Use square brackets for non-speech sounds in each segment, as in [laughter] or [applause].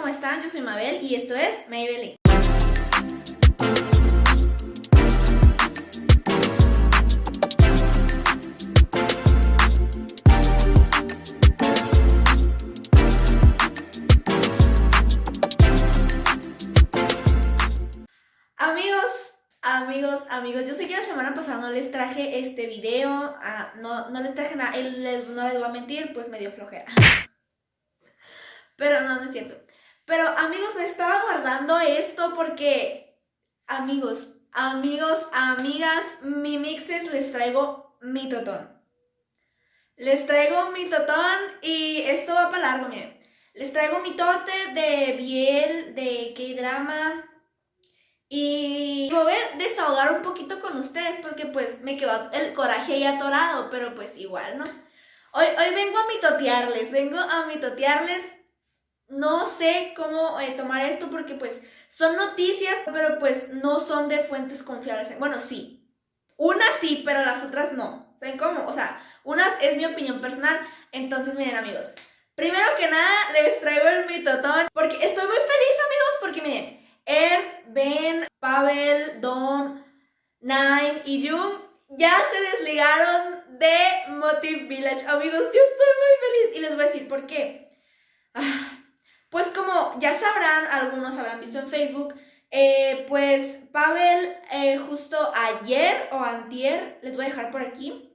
¿cómo están? Yo soy Mabel y esto es Maybelline. Amigos, amigos, amigos, yo sé que la semana pasada no les traje este video, ah, no, no les traje nada, les, no les voy a mentir, pues me dio flojera. [laughs] Pero no, no es cierto. Pero amigos, me estaba guardando esto porque, amigos, amigos, amigas, mi mixes les traigo mi totón. Les traigo mi totón y esto va para largo, miren. Les traigo mi tote de Biel, de K-Drama. Y me voy a desahogar un poquito con ustedes porque pues me quedó el coraje ahí atorado, pero pues igual, ¿no? Hoy, hoy vengo a mitotearles, vengo a mitotearles no sé cómo eh, tomar esto porque pues son noticias, pero pues no son de fuentes confiables. Bueno, sí. Unas sí, pero las otras no. ¿Saben cómo? O sea, unas es mi opinión personal. Entonces, miren amigos. Primero que nada, les traigo el mitotón porque estoy muy feliz amigos porque miren, Earth, Ben, Pavel, Dom, Nine y Jung ya se desligaron de Motive Village. Amigos, yo estoy muy feliz y les voy a decir por qué. Ah, pues como ya sabrán, algunos habrán visto en Facebook, eh, pues Pavel eh, justo ayer o antier, les voy a dejar por aquí,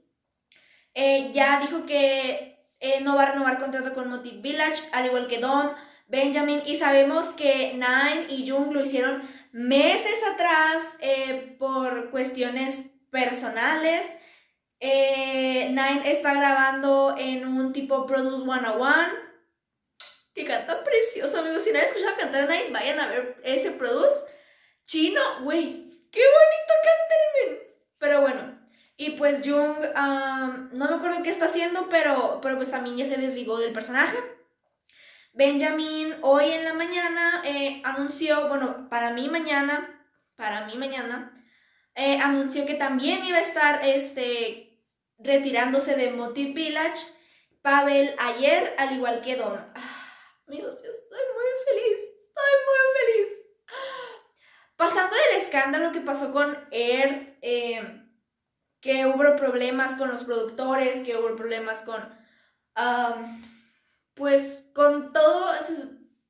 eh, ya dijo que no va a renovar contrato con Motive Village, al igual que Dom, Benjamin, y sabemos que Nine y Jung lo hicieron meses atrás por cuestiones personales. Nine está grabando en un tipo Produce 101 que canta precioso, amigos. Si no han escuchado cantar a Nine, vayan a ver ese produce. Chino, güey, qué bonito canta el men. Pero bueno, y pues Jung, no me acuerdo qué está haciendo, pero, pero pues también ya se desligó del personaje. Benjamin hoy en la mañana eh, anunció, bueno, para mí mañana, para mí mañana, eh, anunció que también iba a estar este, retirándose de Motive Village. Pavel ayer, al igual que Don. Amigos, yo estoy muy feliz, estoy muy feliz. Pasando del escándalo que pasó con Earth, que hubo problemas con los productores, que hubo problemas con, pues con todo,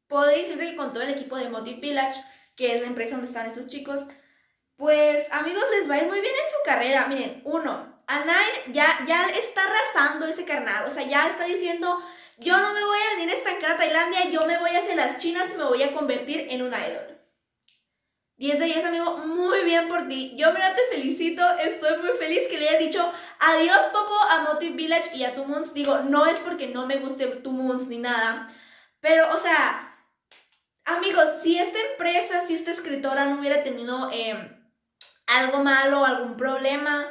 podría decirte que con todo el equipo de Motive Village, que es la empresa donde están estos chicos, pues amigos, les va a ir muy bien en su carrera. Miren, uno, a Nine ya, ya está arrasando ese carnal, o sea, ya está diciendo yo no me voy a venir a estancar a Tailandia, yo me voy a hacer las chinas y me voy a convertir en un idol. 10 de 10, amigo, muy bien por ti. Yo, mira, te felicito, estoy muy feliz que le haya dicho adiós, Popo, a Motive Village y a Two Moons. Digo, no es porque no me guste Two Moons ni nada, pero, o sea, amigos, si esta empresa, si esta escritora no hubiera tenido em, algo malo, algún problema,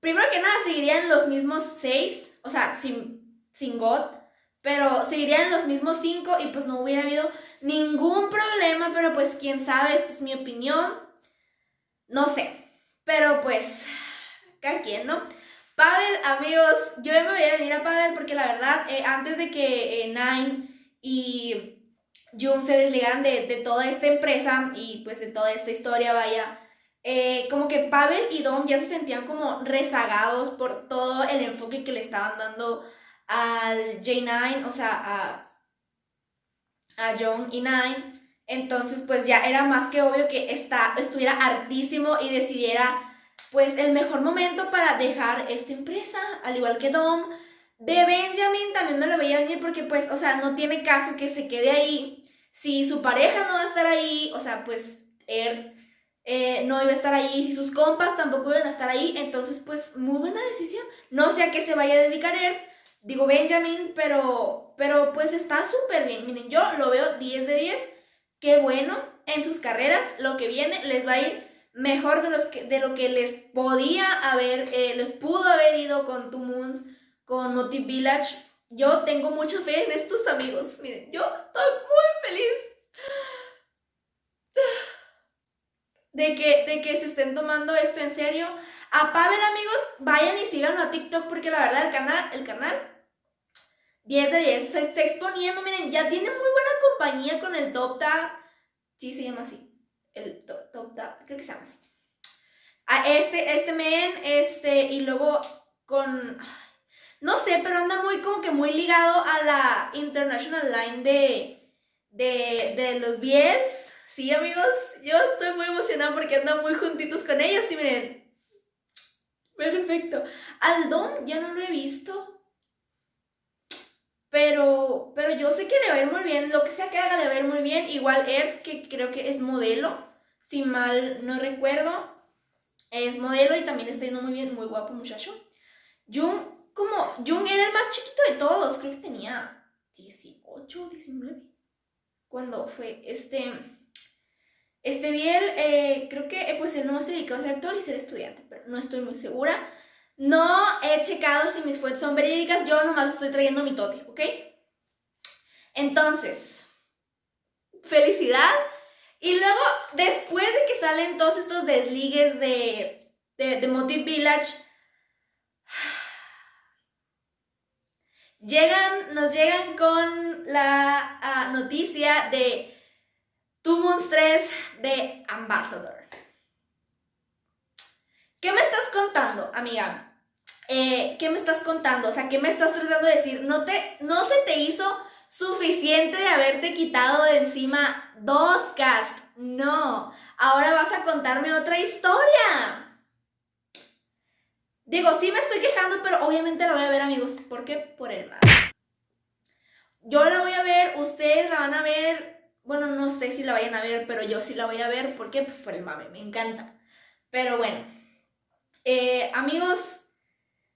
primero que nada seguirían los mismos seis, o sea, sin, sin God pero seguirían los mismos cinco y pues no hubiera habido ningún problema, pero pues quién sabe, esta es mi opinión. No sé, pero pues, cada quien, ¿no? Pavel, amigos, yo me voy a venir a Pavel porque la verdad, eh, antes de que eh, Nine y Jun se desligaran de, toda esta empresa y pues de toda esta historia, vaya, eh, como que Pavel y Dom ya se sentían como rezagados por todo el enfoque que le estaban dando al J9, o sea, a, a John y Nine. Entonces, pues ya era más que obvio que está, estuviera hartísimo y decidiera, pues, el mejor momento para dejar esta empresa, al igual que Dom. De Benjamin también me lo veía venir porque, pues, o sea, no tiene caso que se quede ahí. Si su pareja no va a estar ahí, o sea, pues, él eh, no iba a estar ahí. Si sus compas tampoco iban a estar ahí, entonces, pues, muy buena decisión. No sé a qué se vaya a dedicar él digo Benjamin, pero, pero pues está súper bien. Miren, yo lo veo 10 de 10. Qué bueno en sus carreras. Lo que viene les va a ir mejor de, los de lo que les podía haber, eh, les pudo haber ido con Two Moons, con Motive Village. Yo tengo mucha fe en estos amigos. Miren, yo estoy muy feliz de que, de que se estén tomando esto en serio. A Pavel, amigos, vayan y síganlo a TikTok porque la verdad el canal 10 de 10. Se está exponiendo, miren, ya tiene muy buena compañía con el Top Tap. Sí, se llama así. El Top, Tap, creo que se llama así. A este, este men, este, y luego con. No sé, pero anda muy como que muy ligado a la International Line de, de, de los Biels. Sí, amigos, yo estoy muy emocionada porque andan muy juntitos con ellos. Y miren, perfecto. Al Dom ya no lo he visto. Pero, pero yo sé que le va a ir muy bien. Lo que sea que haga le va a ir muy bien. Igual Earth, que creo que es modelo. Si mal no recuerdo. Es modelo y también está yendo muy bien. Muy guapo muchacho. Jung, como, Jung era el más chiquito de todos. Creo que tenía 18, 19. Cuando fue este... Este Biel, eh, creo que eh, pues él no se dedicado a ser actor y ser estudiante, pero no estoy muy segura. No he checado si mis fuentes son verídicas, yo nomás estoy trayendo mi tote, ¿ok? Entonces, felicidad. Y luego, después de que salen todos estos desligues de, de, Motive Village, llegan, nos llegan con la ah, noticia de Two Moons 3 de Ambassador. ¿Qué me estás contando, amiga? Eh, ¿qué me estás contando? O sea, ¿qué me estás tratando de decir? ¿No, te, ¿No se te hizo suficiente de haberte quitado de encima dos cast? No, ahora vas a contarme otra historia. Digo, sí me estoy quejando, pero obviamente la voy a ver, amigos. ¿Por qué? Por el mal. Yo la voy a ver, ustedes la van a ver. Bueno, no sé si la vayan a ver, pero yo sí la voy a ver. ¿Por qué? Pues por el mame, me encanta. Pero bueno, eh, amigos,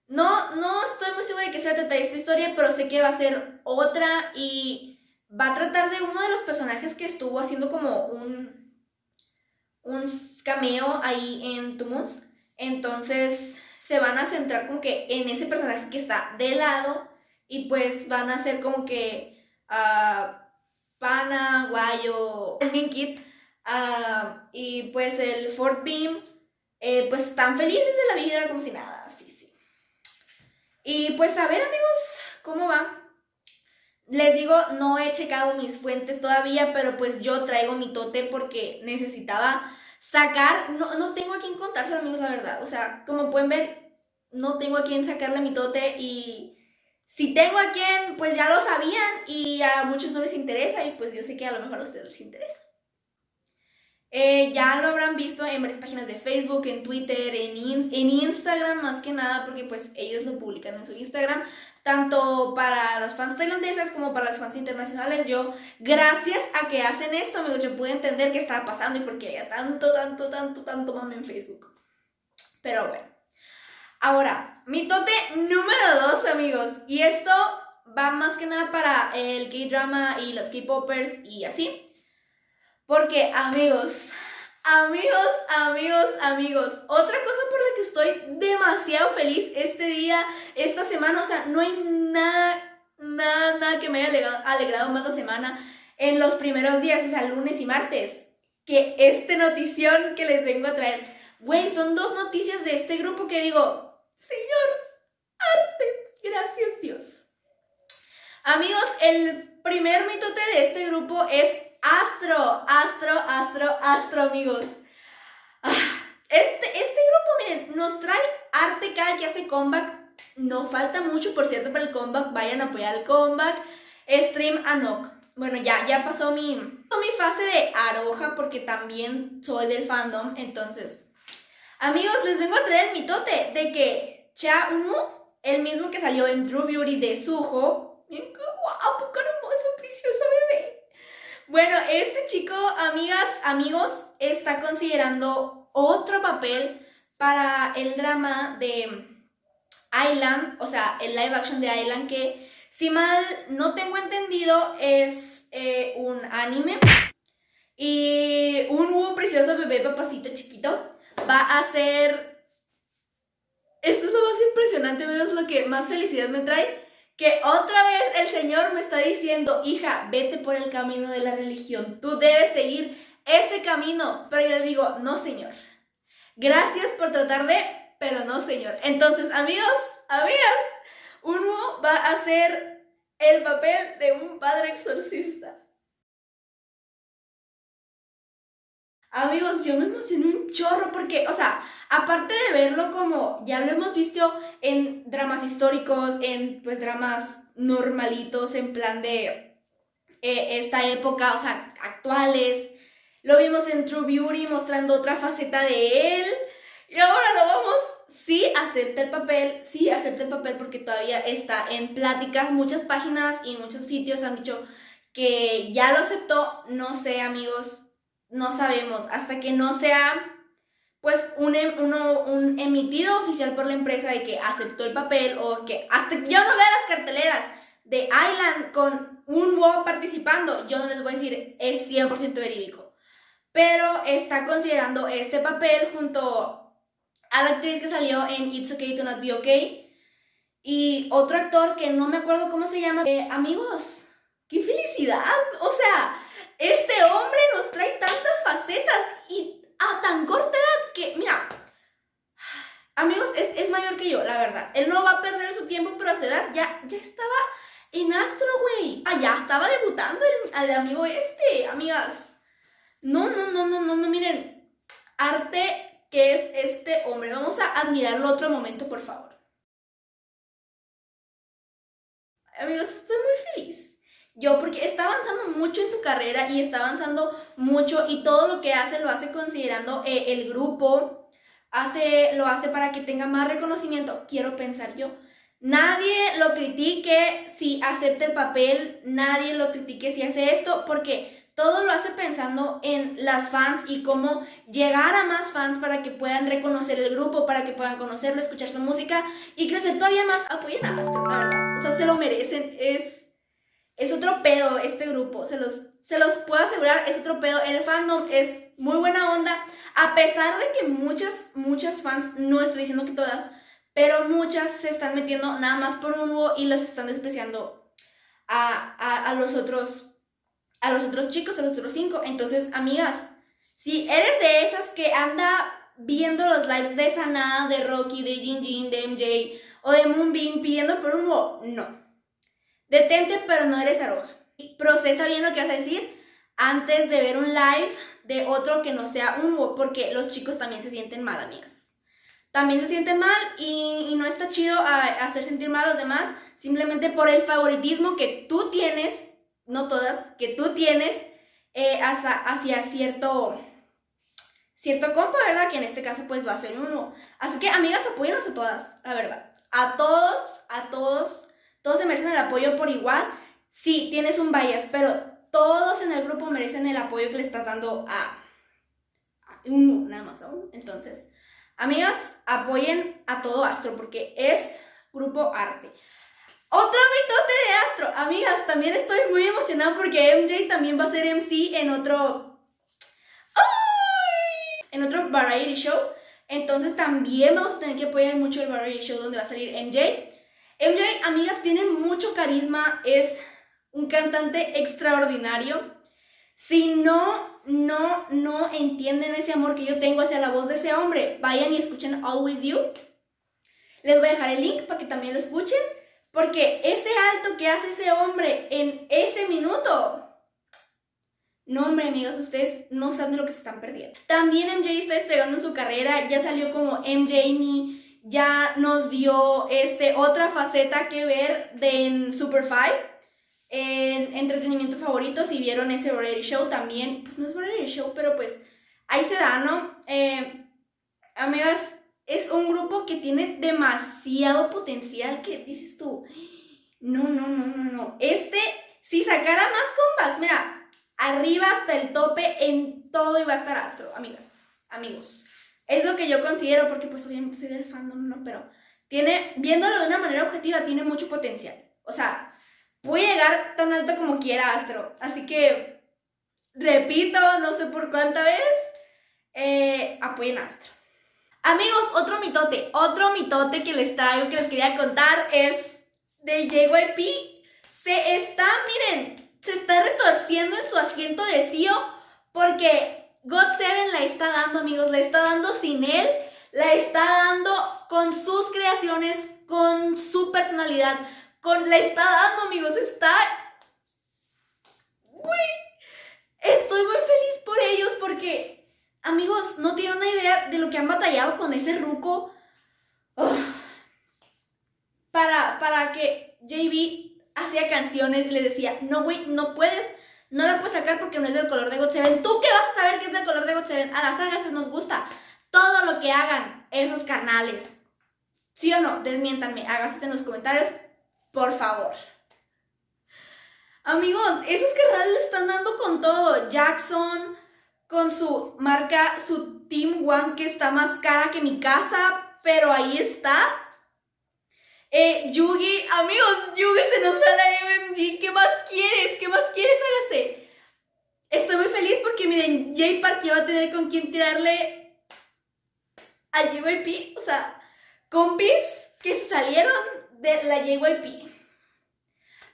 no, no estoy muy segura de que sea tratar esta historia, pero sé que va a ser otra y va a tratar de uno de los personajes que estuvo haciendo como un, un cameo ahí en Tumuns. Entonces se van a centrar como que en ese personaje que está de lado y pues van a ser como que uh, Pana, Guayo, el Minkit uh, y pues el Fort Beam, eh, pues están felices de la vida como si nada. Y pues a ver amigos, ¿cómo va? Les digo, no he checado mis fuentes todavía, pero pues yo traigo mi tote porque necesitaba sacar, no, no tengo a quién contárselo amigos, la verdad. O sea, como pueden ver, no tengo a quién sacarle mi tote y si tengo a quién, pues ya lo sabían y a muchos no les interesa y pues yo sé que a lo mejor a ustedes les interesa. Eh, ya lo habrán visto en varias páginas de Facebook, en Twitter, en, en Instagram más que nada, porque pues ellos lo publican en su Instagram, tanto para los fans tailandeses como para los fans internacionales. Yo, gracias a que hacen esto, amigos, yo pude entender qué estaba pasando y por qué había tanto, tanto, tanto, tanto mame en Facebook. Pero bueno. Ahora, mi tote número dos, amigos. Y esto va más que nada para el K-drama y los K-popers y así. Porque amigos, amigos, amigos, amigos, otra cosa por la que estoy demasiado feliz este día, esta semana, o sea, no hay nada, nada, nada que me haya alegrado, más la semana en los primeros días, o sea, lunes y martes, que este notición que les vengo a traer. Güey, son dos noticias de este grupo que digo, Señor, arte, gracias Dios. Amigos, el primer mitote de este grupo es Astro, Astro, Astro, Astro, amigos. Ah, este, este grupo, miren, nos trae arte cada que hace comeback. No falta mucho, por cierto, para el comeback. Vayan a apoyar el comeback. Stream Anok. Bueno, ya, ya pasó mi, mi fase de aroja porque también soy del fandom. Entonces, amigos, les vengo a traer el mitote de que Cha Uno, el mismo que salió en True Beauty de Suho. Miren qué guapo, qué hermoso, precioso bebé. Bueno, este chico, amigas, amigos, está considerando otro papel para el drama de Island, o sea, el live action de Island, que si mal no tengo entendido es eh, un anime. Y un huevo precioso bebé papacito chiquito va a ser... Esto es lo más impresionante, es lo que más felicidad me trae que otra vez el Señor me está diciendo, hija, vete por el camino de la religión, tú debes seguir ese camino. Pero yo le digo, no, Señor. Gracias por tratar de, pero no, Señor. Entonces, amigos, amigas, uno va a hacer el papel de un padre exorcista. Amigos, yo me emocioné un chorro porque, o sea, aparte de verlo como ya lo hemos visto en dramas históricos, en pues dramas normalitos, en plan de eh, esta época, o sea, actuales. Lo vimos en True Beauty mostrando otra faceta de él. Y ahora lo vamos. Sí, acepta el papel, sí, acepta el papel porque todavía está en pláticas. Muchas páginas y muchos sitios han dicho que ya lo aceptó. No sé, amigos, no sabemos. Hasta que no sea pues un, em, uno, un emitido oficial por la empresa de que aceptó el papel o que hasta que yo no vea las carteleras de Island con un WoW participando, yo no les voy a decir es 100% verídico. Pero está considerando este papel junto a la actriz que salió en It's Okay to Not Be Okay y otro actor que no me acuerdo cómo se llama. Eh, amigos, qué felicidad. O este hombre nos trae tantas facetas y a tan corta edad que, mira, amigos, es, mayor que yo, la verdad. Él no va a perder su tiempo, pero a su edad ya, ya estaba en Astro, güey. Ah, ya estaba debutando el, amigo este, amigas. No, no, no, no, no, no, miren. Arte que es este hombre. Vamos a admirarlo otro momento, por favor. Amigos, estoy muy feliz. Yo, porque está avanzando mucho en su carrera y está avanzando mucho y todo lo que hace lo hace considerando eh, el grupo, hace, lo hace para que tenga más reconocimiento, quiero pensar yo. Nadie lo critique si acepta el papel, nadie lo critique si hace esto, porque todo lo hace pensando en las fans y cómo llegar a más fans para que puedan reconocer el grupo, para que puedan conocerlo, escuchar su música y crecer todavía más. Apoyen a Astro, la verdad. O sea, se lo merecen. Es es otro pedo este grupo, se los, se los puedo asegurar, es otro pedo. El fandom es muy buena onda, a pesar de que muchas, muchas fans, no estoy diciendo que todas, pero muchas se están metiendo nada más por un huevo y los están despreciando a, los otros, a los otros chicos, a los otros cinco. Entonces, amigas, si eres de esas que anda viendo los lives de Sana, de Rocky, de Jin Jin, de MJ o de Moonbeam pidiendo por un no. Detente, pero no eres aroja. Procesa bien lo que vas a decir antes de ver un live de otro que no sea un porque los chicos también se sienten mal, amigas. También se sienten mal y, no está chido hacer sentir mal a los demás simplemente por el favoritismo que tú tienes, no todas, que tú tienes eh, hacia, cierto cierto compa, ¿verdad? Que en este caso pues va a ser uno. Así que amigas, apóyenos a todas, la verdad. A todos, a todos, todos se merecen el apoyo por igual. Sí, tienes un bias, pero todos en el grupo merecen el apoyo que le estás dando a, uno, nada más aún. Entonces, amigas, apoyen a todo Astro porque es grupo arte. Otro mitote de Astro. Amigas, también estoy muy emocionada porque MJ también va a ser MC en otro... En otro variety show. Entonces también vamos a tener que apoyar mucho el variety show donde va a salir MJ. MJ, amigas, tiene mucho carisma, es un cantante extraordinario. Si no, no, no entienden ese amor que yo tengo hacia la voz de ese hombre, vayan y escuchen Always You. Les voy a dejar el link para que también lo escuchen, porque ese alto que hace ese hombre en ese minuto, no, hombre, amigas, ustedes no saben de lo que se están perdiendo. También MJ está despegando en su carrera, ya salió como MJ Me ya nos dio este, otra faceta que ver de en Super Five. En entretenimiento favorito, si vieron ese reality show también, pues no es reality show, pero pues ahí se da, ¿no? Eh, amigas, es un grupo que tiene demasiado potencial que dices tú, no, no, no, no, no. Este, si sacara más comebacks, mira, arriba hasta el tope en todo iba a estar Astro, amigas, amigos. Es lo que yo considero, porque pues obviamente soy del fandom, ¿no? Pero tiene, viéndolo de una manera objetiva, tiene mucho potencial. O sea, puede llegar tan alto como quiera Astro. Así que, repito, no sé por cuánta vez, eh, apoyen Astro. Amigos, otro mitote, otro mitote que les traigo, que les quería contar es de JYP. Se está, miren, se está retorciendo en su asiento de CEO porque God Seven la está dando, amigos, la está dando sin él, la está dando con sus creaciones, con su personalidad, con la está dando, amigos, está estoy muy feliz por ellos porque idea de lo que han batallado con ese ruco. Para, para que JB hacía canciones y les decía, no, güey, no puedes, no la puedes sacar porque no es del color de God Seven. ¿Tú qué vas a saber que es del color de God Seven? A las sagas nos gusta todo lo que hagan esos canales. ¿Sí o no? Desmiéntanme, háganse en los comentarios, por favor. Amigos, esos carnales le están dando con todo. Jackson con su marca, su Team One, que está más cara que mi casa, pero ahí está. Eh, Yugi, amigos, Yugi se nos fue a la UMG. ¿Qué más quieres? ¿Qué más quieres? Hágase. Estoy muy feliz porque miren, J Park ya va a tener con quien tirarle a JYP. O sea, compis que salieron de la JYP.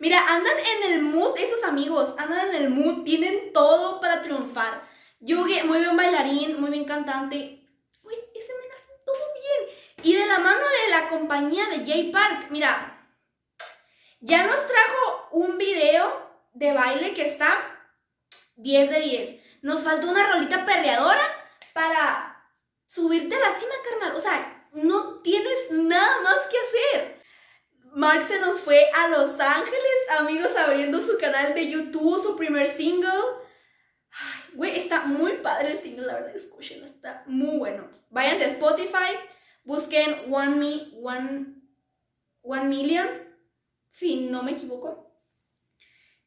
Mira, andan en el mood, esos amigos, andan en el mood, tienen todo para triunfar. Yugi, muy buen bailarín, muy bien cantante. Uy, ese me hace todo bien. Y de la mano de la compañía de J Park, mira, ya nos trajo un video de baile que está 10 de 10. Nos faltó una rolita perreadora para subirte a la cima, carnal. O sea, no tienes nada más que hacer. Mark se nos fue a Los Ángeles, amigos, abriendo su canal de YouTube, su primer single. Ay, güey, está muy padre el single, la verdad, escúchenlo, está muy bueno. Váyanse a Spotify, busquen One, Me, One, One Million, si no me equivoco.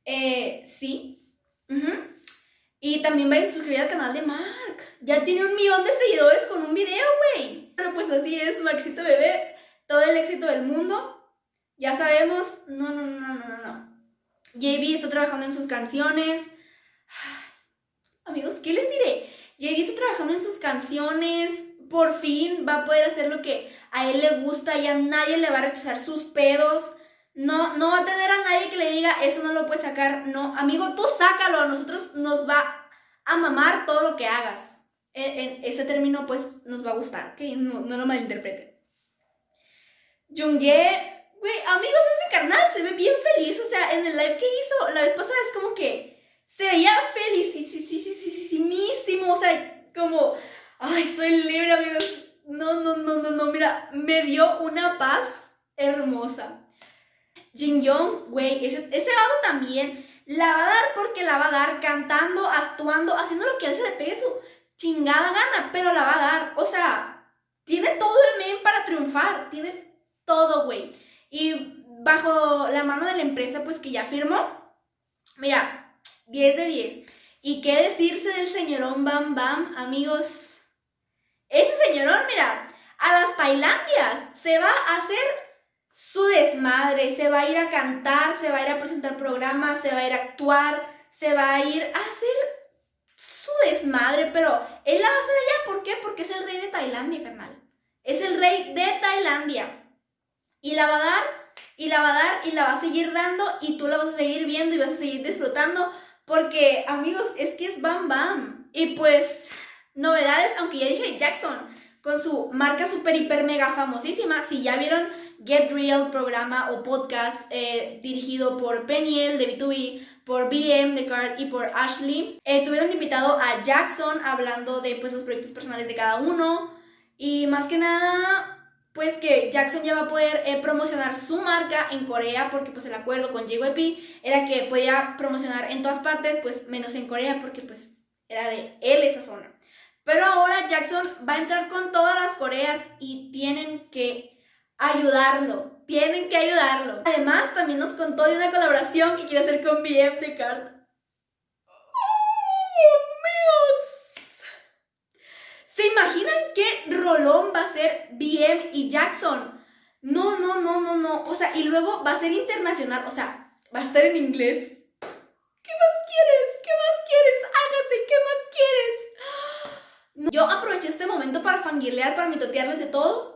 Eh, sí. Y también vayan a suscribir al canal de Mark. Ya tiene un millón de seguidores con un video, güey. Pero pues así es, Maxito Bebé. Todo el éxito del mundo. Ya sabemos. No, no, no, no, no, no. JB está trabajando en sus canciones. [sighs] Amigos, ¿qué les diré? JB está trabajando en sus canciones. Por fin va a poder hacer lo que a él le gusta. Y a nadie le va a rechazar sus pedos. No, no va a tener a nadie que le diga, eso no lo puedes sacar. No, amigo, tú sácalo. A nosotros nos va a mamar todo lo que hagas. En, ese término, pues, nos va a gustar. Que no, lo malinterpreten. Jungye, güey, amigos, ese carnal se ve bien feliz. O sea, en el live que hizo la vez pasada es como que se veía sí, O sea, como, ay, soy libre, amigos. No, no, no, no, no. Mira, me dio una paz hermosa. Jin Young, güey, ese, vato también la va a dar porque la va a dar cantando, actuando, haciendo lo que él se le pegue su chingada gana, pero la va a dar. O sea, tiene todo el men para triunfar, tiene todo, güey. Y bajo la mano de la empresa, pues que ya firmó, mira, 10 de 10. ¿Y qué decirse del señorón Bam Bam, amigos? Ese señorón, mira, a las Tailandias se va a hacer su desmadre, se va a ir a cantar, se va a ir a presentar programas, se va a ir a actuar, se va a ir a hacer su desmadre, pero él la va a hacer allá, ¿por qué? Porque es el rey de Tailandia, carnal. Es el rey de Tailandia. Y la va a dar, y la va a dar, y la va a seguir dando, y tú la vas a seguir viendo y vas a seguir disfrutando, porque, amigos, es que es Bam Bam. Y pues, novedades, aunque ya dije Jackson, con su marca super, hiper, mega famosísima. Si ya vieron Get Real, programa o podcast eh, dirigido por Peniel de B2B, por BM de Card y por Ashley. Eh, tuvieron invitado a Jackson hablando de pues, los proyectos personales de cada uno. Y más que nada, pues que Jackson ya va a poder eh, promocionar su marca en Corea porque pues el acuerdo con JYP era que podía promocionar en todas partes, pues menos en Corea porque pues era de él esa zona. Pero ahora Jackson va a entrar con todas las Coreas y tienen que ayudarlo. Tienen que ayudarlo. Además, también nos contó de una colaboración que quiere hacer con BM de Card. amigos! ¿Se imaginan qué rolón va a ser BM y Jackson? No, no, no, no, no. O sea, y luego va a ser internacional. O sea, va a estar en inglés. ¿Qué más quieres? ¿Qué más quieres? Hágase, ¿qué más quieres? Yo aproveché este momento para mitotearles de todo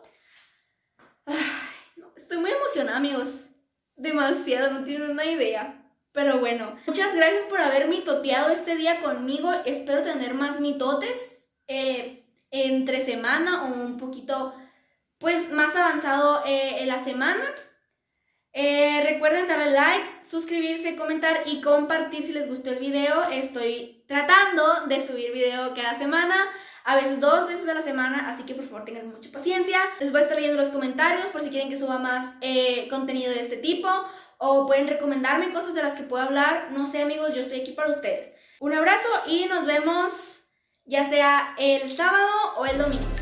estoy muy emocionada, amigos. Demasiado, no tienen una idea. Pero bueno, muchas gracias por haber mitoteado este día conmigo. Espero tener más mitotes eh, entre semana o un poquito, pues, más avanzado eh, en la semana. Eh, recuerden darle like, suscribirse, comentar y compartir si les gustó el video. Estoy tratando de subir video cada semana. A veces dos veces a la semana, así que por favor tengan mucha paciencia. Les voy a estar leyendo los comentarios por si quieren que suba más eh, contenido de este tipo o pueden recomendarme cosas de las que puedo hablar. No sé amigos, yo estoy aquí para ustedes. Un abrazo y nos vemos ya sea el sábado o el domingo.